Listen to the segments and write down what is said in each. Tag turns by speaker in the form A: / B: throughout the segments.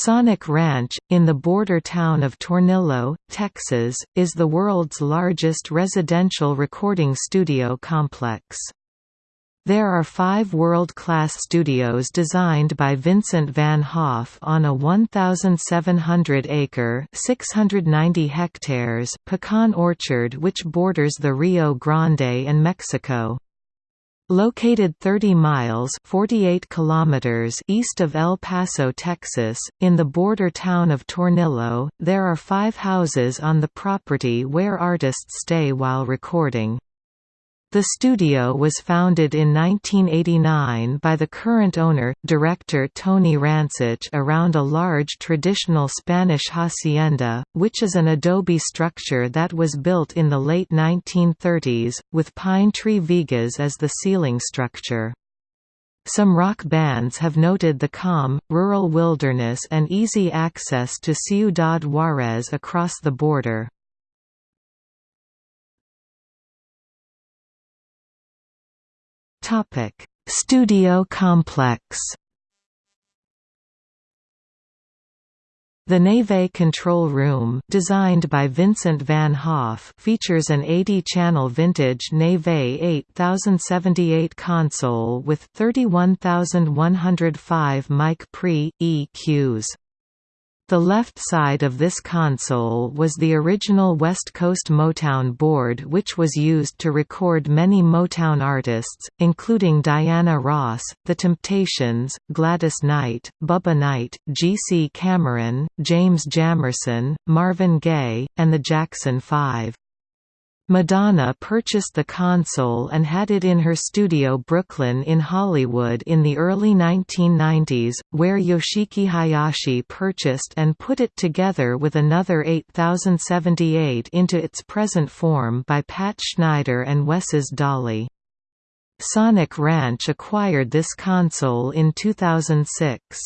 A: Sonic Ranch, in the border town of Tornillo, Texas, is the world's largest residential recording studio complex. There are five world-class studios designed by Vincent van Haaff on a 1,700-acre (690 hectares) pecan orchard which borders the Rio Grande and Mexico. Located 30 miles 48 kilometers east of El Paso, Texas, in the border town of Tornillo, there are five houses on the property where artists stay while recording. The studio was founded in 1989 by the current owner, director Tony Rancich around a large traditional Spanish hacienda, which is an adobe structure that was built in the late 1930s, with pine tree vigas as the ceiling structure. Some rock bands have noted the calm, rural wilderness and easy access to Ciudad Juarez across the border. Topic: Studio complex. The Neve control room, designed by Vincent van Haaff, features an 80-channel vintage Neve 8078 console with 31105 mic pre EQs. The left side of this console was the original West Coast Motown board which was used to record many Motown artists, including Diana Ross, The Temptations, Gladys Knight, Bubba Knight, G.C. Cameron, James Jamerson, Marvin Gaye, and the Jackson Five. Madonna purchased the console and had it in her studio Brooklyn in Hollywood in the early 1990s, where Yoshiki Hayashi purchased and put it together with another 8078 into its present form by Pat Schneider and Wes's Dolly. Sonic Ranch acquired this console in 2006.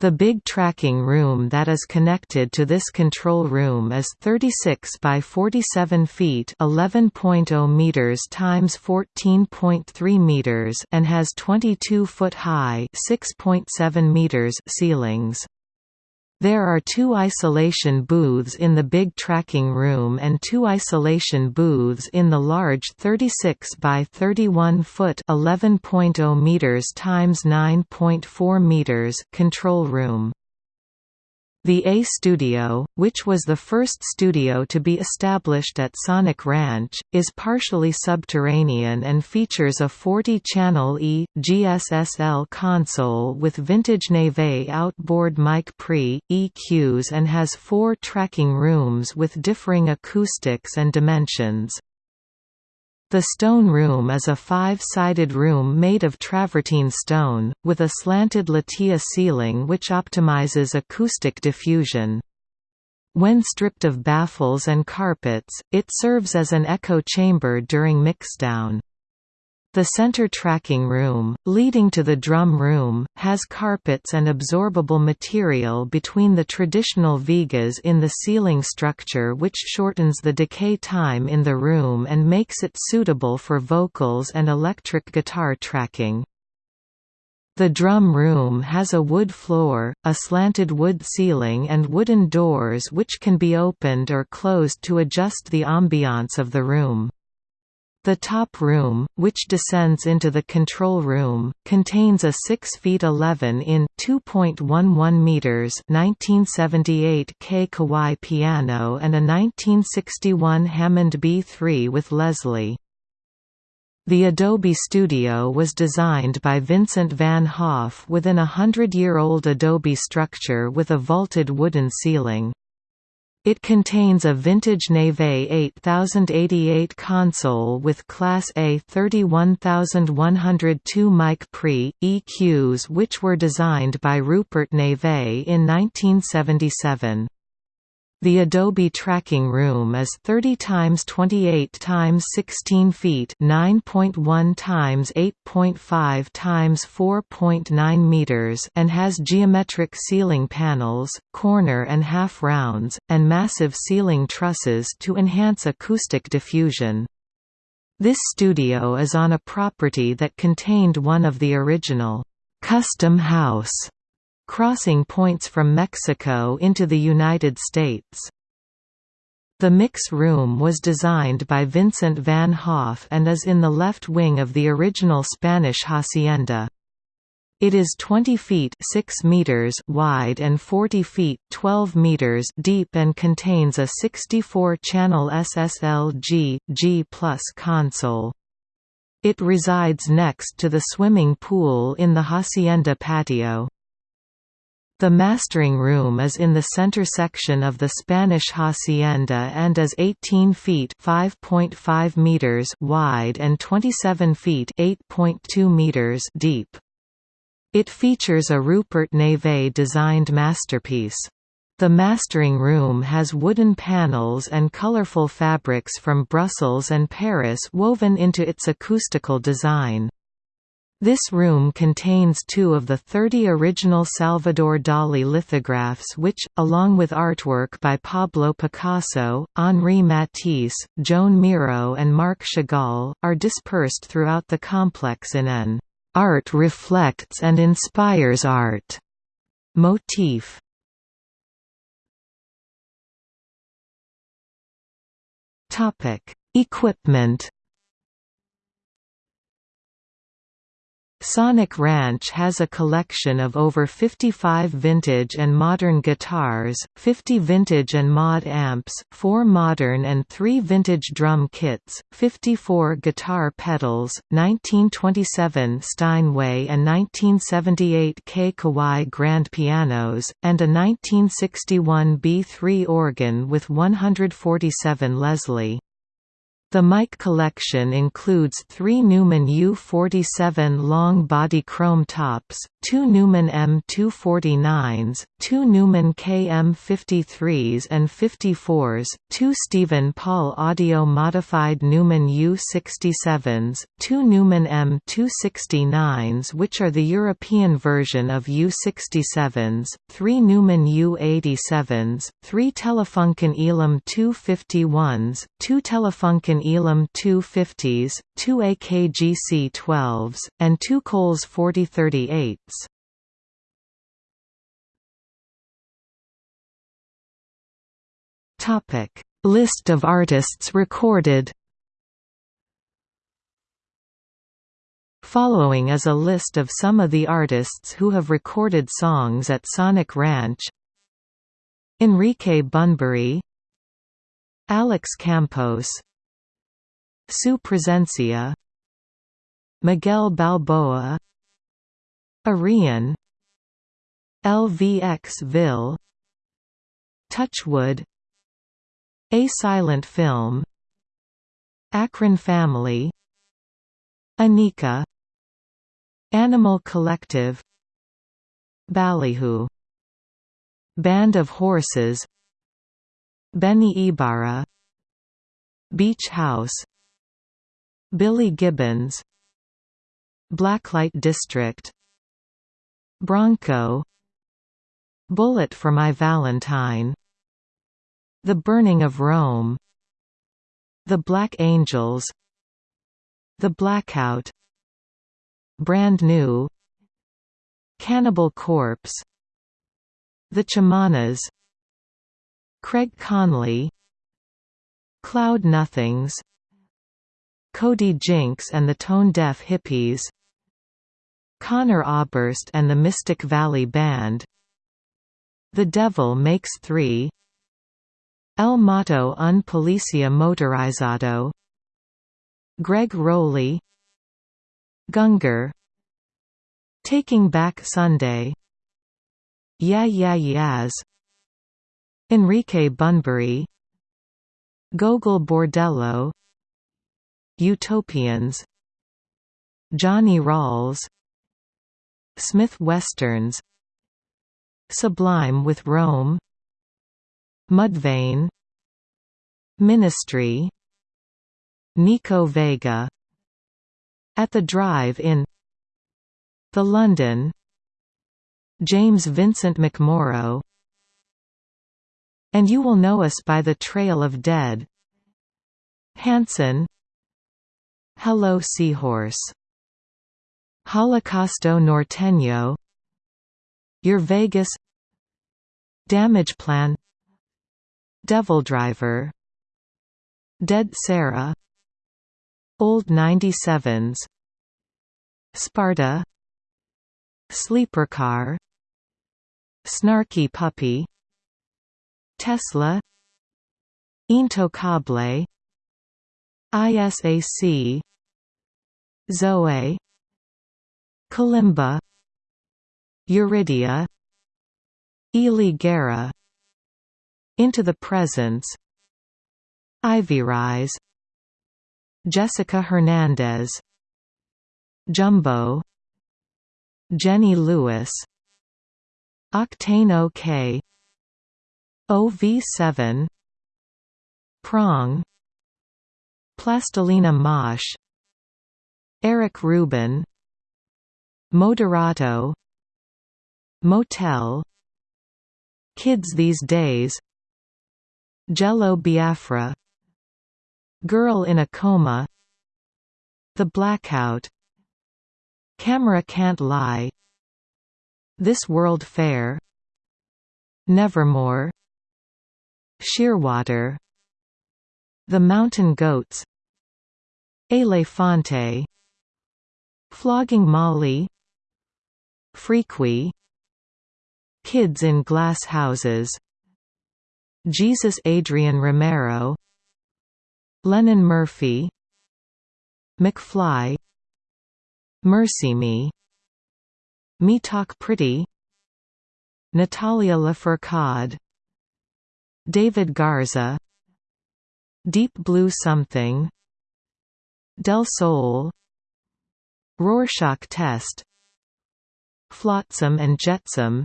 A: The big tracking room that is connected to this control room is 36 by 47 feet, 11.0 meters times 14.3 meters, and has 22 foot high, 6.7 meters ceilings. There are two isolation booths in the big tracking room and two isolation booths in the large 36 by 31 foot 11.0 meters times 9.4 meters control room. The A Studio, which was the first studio to be established at Sonic Ranch, is partially subterranean and features a 40-channel E, GSSL console with vintage Neve outboard mic pre, EQs and has four tracking rooms with differing acoustics and dimensions. The stone room is a five-sided room made of travertine stone, with a slanted lattice ceiling which optimizes acoustic diffusion. When stripped of baffles and carpets, it serves as an echo chamber during mixdown. The center tracking room, leading to the drum room, has carpets and absorbable material between the traditional vigas in the ceiling structure which shortens the decay time in the room and makes it suitable for vocals and electric guitar tracking. The drum room has a wood floor, a slanted wood ceiling and wooden doors which can be opened or closed to adjust the ambiance of the room. The top room, which descends into the control room, contains a 6 feet 11 in 2.11 meters 1978 K Kawai piano and a 1961 Hammond B3 with Leslie. The Adobe Studio was designed by Vincent van Haaff within a hundred-year-old Adobe structure with a vaulted wooden ceiling. It contains a vintage Neve 8088 console with Class A 31102 mic pre, EQs which were designed by Rupert Neve in 1977. The Adobe Tracking Room is 30 times 28 times 16 feet, 9.1 times 8.5 times 4.9 meters, and has geometric ceiling panels, corner and half rounds, and massive ceiling trusses to enhance acoustic diffusion. This studio is on a property that contained one of the original custom house crossing points from Mexico into the United States. The mix room was designed by Vincent van Haaff and is in the left wing of the original Spanish hacienda. It is 20 feet 6 meters wide and 40 feet 12 meters deep and contains a 64-channel SSL-G G+ console. It resides next to the swimming pool in the hacienda patio. The mastering room is in the center section of the Spanish hacienda and is 18 feet (5.5 meters) wide and 27 feet (8.2 meters) deep. It features a Rupert Neve designed masterpiece. The mastering room has wooden panels and colorful fabrics from Brussels and Paris woven into its acoustical design. This room contains two of the 30 original Salvador Dali lithographs which, along with artwork by Pablo Picasso, Henri Matisse, Joan Miro and Marc Chagall, are dispersed throughout the complex in an Art reflects and inspires art motif. Equipment Sonic Ranch has a collection of over 55 vintage and modern guitars, 50 vintage and mod amps, 4 modern and 3 vintage drum kits, 54 guitar pedals, 1927 Steinway and 1978 Kay Kawai grand pianos, and a 1961 B3 organ with 147 Leslie. The mic collection includes three Neumann U47 long-body chrome tops, two Neumann M249s, two Neumann KM53s and 54s, two Stephen Paul audio-modified Neumann U67s, two Neumann M269s which are the European version of U67s, three Neumann U87s, three Telefunken ELA M 251s, two Telefunken ELA M 250s, two AKG C12s, and two Coles 4038s. Topic: List of artists recorded. Following is a list of some of the artists who have recorded songs at Sonic Ranch. Enrique Bunbury Alex Campos Su Presencia Miguel Balboa Arian LVX Ville Touchwood A Silent Film Akron Family Anika Animal Collective Ballyhoo Band of Horses Benny Ibarra Beach House Billy Gibbons Blacklight District Bronco Bullet for My Valentine The Burning of Rome The Black Angels The Blackout Brand New Cannibal Corpse The Chamanas Craig Conley Cloud Nothings Cody Jinks and the Tone Deaf Hippies Conor Oberst and the Mystic Valley Band The Devil Makes Three El Mato un Policia Motorizado Greg Rolie Gungor Taking Back Sunday Yeah Yeah Yeahs Enrique Bunbury Gogol Bordello Utopians Johnny Rawls Smith Westerns Sublime with Rome Mudvayne Ministry Nico Vega At the Drive-In The London James Vincent McMorrow And You Will Know Us by the Trail of Dead Hanson Hello Seahorse. Holocausto Norteño. Your Vegas. Damage Plan. Devil Driver. Dead Sarah. Old 97s Sparta. Sleeper Car. Snarky Puppy. Tesla. Intocable. ISAC Zoe Kalimba Eurydia Ely Into the Presence Ivy Rise Jessica Hernandez Jumbo Jenny Lewis Octane OK OV7 Prong Plastilina Mosh Eric Rubin Moderato Motel Kids These Days Jello Biafra Girl in a Coma The Blackout Camera Can't Lie This World Fair Nevermore Shearwater The Mountain Goats Elefante Flogging Molly. Freaky Kids in Glass Houses. Jesus Adrian Romero. Lennon Murphy. McFly. Mercy Me. Me Talk Pretty. Natalia Lafourcade. David Garza. Deep Blue Something. Del Sol Rorschach Test. Flotsam and Jetsam.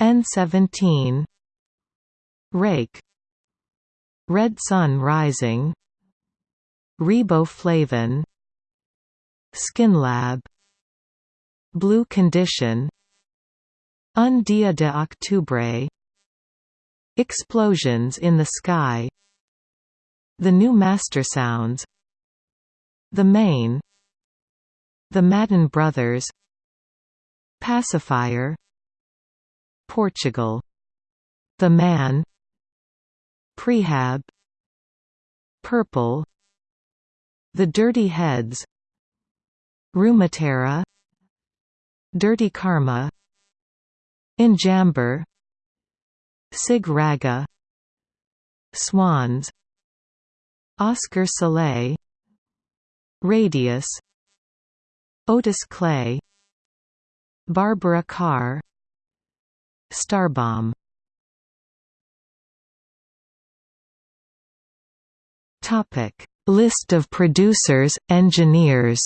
A: N17 Rake. Red Sun Rising. Riboflavin. SkinLab Blue Condition. Un Dia de Octubre. Explosions in the Sky. The New Master Sounds. The Main The Madden Brothers. Pacifier. Portugal. The Man. Prehab. Purple. The Dirty Heads. Rumatera. Dirty Karma. Enjamber. Sig Raga. Swans. Oscar Soleil Radius Otis Clay Barbara Carr Starbomb Topic: List of producers, engineers.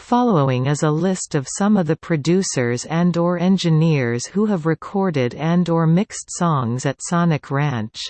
A: Following is a list of some of the producers and or engineers who have recorded and or mixed songs at Sonic Ranch.